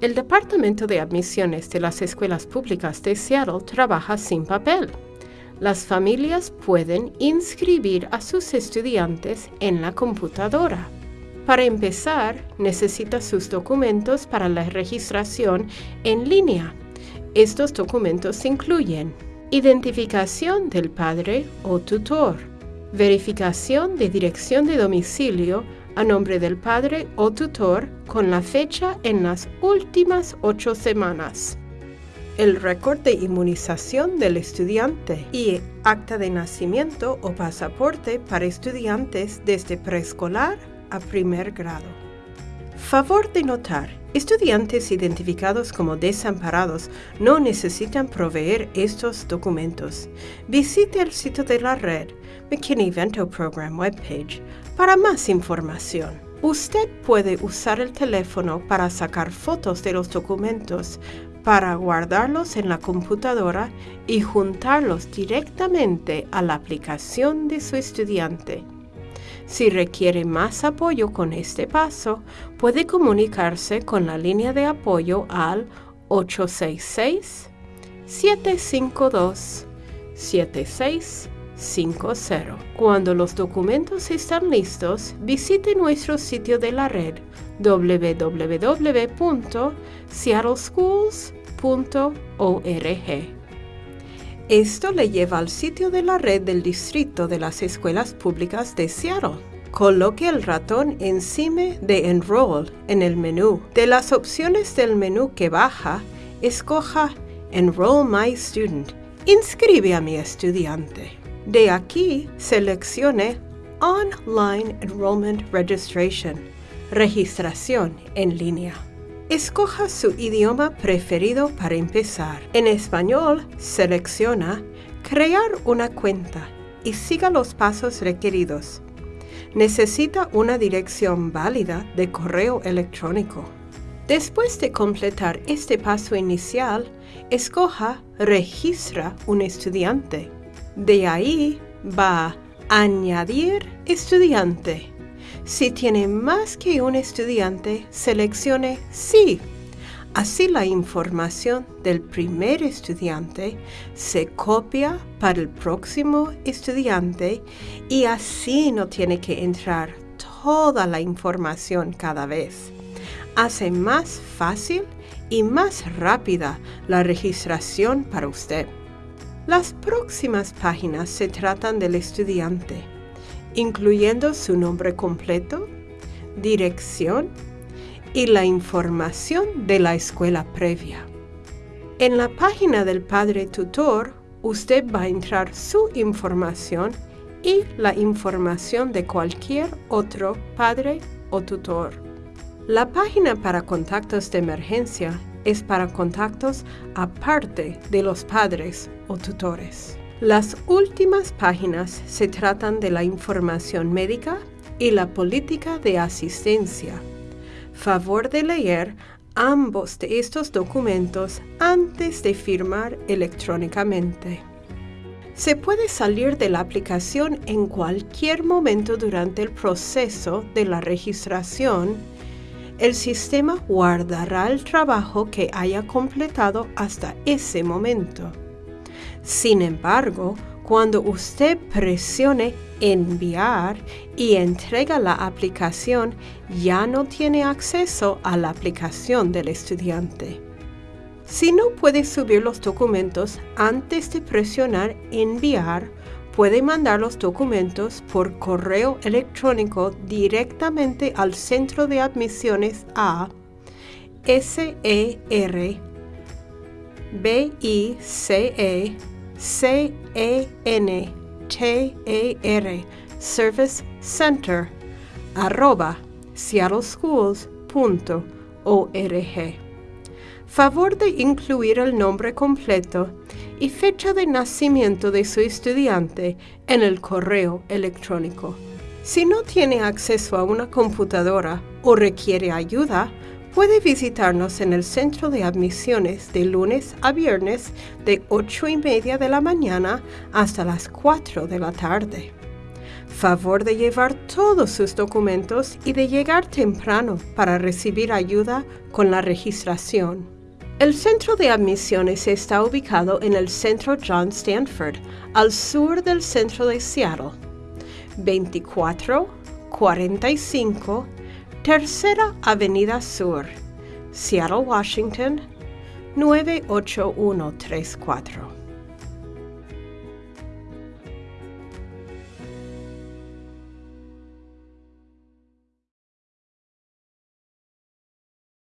El Departamento de Admisiones de las Escuelas Públicas de Seattle trabaja sin papel. Las familias pueden inscribir a sus estudiantes en la computadora. Para empezar, necesita sus documentos para la registración en línea. Estos documentos incluyen identificación del padre o tutor, verificación de dirección de domicilio a nombre del padre o tutor con la fecha en las últimas ocho semanas, el récord de inmunización del estudiante y acta de nacimiento o pasaporte para estudiantes desde preescolar a primer grado. Favor de notar, estudiantes identificados como desamparados no necesitan proveer estos documentos. Visite el sitio de la red McKinney Vento Program webpage para más información. Usted puede usar el teléfono para sacar fotos de los documentos, para guardarlos en la computadora y juntarlos directamente a la aplicación de su estudiante. Si requiere más apoyo con este paso, puede comunicarse con la línea de apoyo al 866-752-7650. Cuando los documentos están listos, visite nuestro sitio de la red www.seattleschools.org. Esto le lleva al sitio de la red del distrito de las escuelas públicas de Seattle. Coloque el ratón encima de Enroll en el menú. De las opciones del menú que baja, escoja Enroll My Student. Inscribe a mi estudiante. De aquí, seleccione Online Enrollment Registration, registración en línea. Escoja su idioma preferido para empezar. En español, selecciona Crear una cuenta y siga los pasos requeridos. Necesita una dirección válida de correo electrónico. Después de completar este paso inicial, escoja Registra un estudiante. De ahí va a Añadir estudiante. Si tiene más que un estudiante, seleccione Sí. Así la información del primer estudiante se copia para el próximo estudiante y así no tiene que entrar toda la información cada vez. Hace más fácil y más rápida la registración para usted. Las próximas páginas se tratan del estudiante incluyendo su nombre completo, dirección y la información de la escuela previa. En la página del padre tutor, usted va a entrar su información y la información de cualquier otro padre o tutor. La página para contactos de emergencia es para contactos aparte de los padres o tutores. Las últimas páginas se tratan de la información médica y la política de asistencia. Favor de leer ambos de estos documentos antes de firmar electrónicamente. Se puede salir de la aplicación en cualquier momento durante el proceso de la registración. El sistema guardará el trabajo que haya completado hasta ese momento. Sin embargo, cuando usted presione enviar y entrega la aplicación, ya no tiene acceso a la aplicación del estudiante. Si no puede subir los documentos antes de presionar enviar, puede mandar los documentos por correo electrónico directamente al centro de admisiones a SER B-I-C-E C-A-N-T-A-R Service Center arroba seattleschools.org. Favor de incluir el nombre completo y fecha de nacimiento de su estudiante en el correo electrónico. Si no tiene acceso a una computadora o requiere ayuda, Puede visitarnos en el centro de admisiones de lunes a viernes de 8 y media de la mañana hasta las 4 de la tarde. Favor de llevar todos sus documentos y de llegar temprano para recibir ayuda con la registración. El centro de admisiones está ubicado en el centro John Stanford, al sur del centro de Seattle. 2445 Tercera Avenida Sur, Seattle, Washington 98134.